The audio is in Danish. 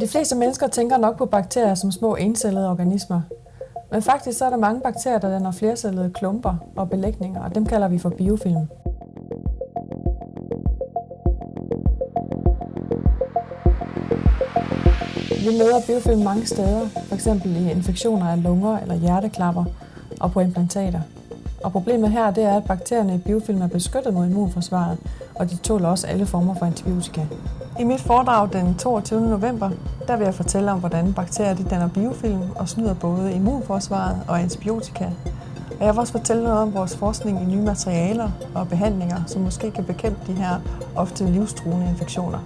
De fleste mennesker tænker nok på bakterier som små encellede organismer. Men faktisk så er der mange bakterier, der danner flercellede klumper og belægninger, og dem kalder vi for biofilm. Vi møder biofilm mange steder, f.eks. i infektioner af lunger eller hjerteklapper og på implantater. Og problemet her det er, at bakterierne i biofilm er beskyttet mod immunforsvaret, og de tåler også alle former for antibiotika. I mit foredrag den 22. november, der vil jeg fortælle om, hvordan bakterier de danner biofilm og snyder både immunforsvaret og antibiotika. Og jeg vil også fortælle noget om vores forskning i nye materialer og behandlinger, som måske kan bekæmpe de her ofte livstruende infektioner.